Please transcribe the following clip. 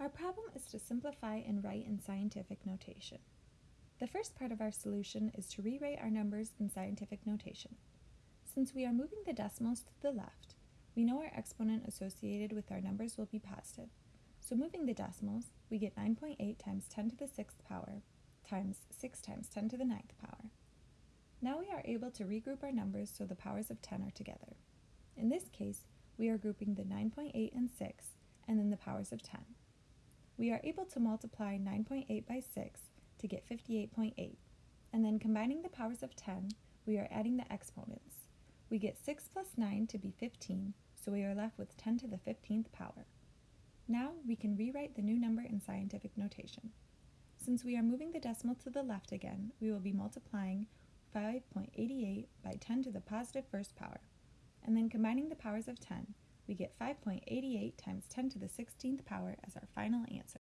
Our problem is to simplify and write in scientific notation. The first part of our solution is to rewrite our numbers in scientific notation. Since we are moving the decimals to the left, we know our exponent associated with our numbers will be positive. So moving the decimals, we get 9.8 times 10 to the 6th power times 6 times 10 to the 9th power. Now we are able to regroup our numbers so the powers of 10 are together. In this case, we are grouping the 9.8 and 6, and then the powers of 10. We are able to multiply 9.8 by 6 to get 58.8, and then combining the powers of 10, we are adding the exponents. We get 6 plus 9 to be 15, so we are left with 10 to the 15th power. Now we can rewrite the new number in scientific notation. Since we are moving the decimal to the left again, we will be multiplying 5.88 by 10 to the positive first power. And then combining the powers of 10, we get 5.88 times 10 to the 16th power as our final answer.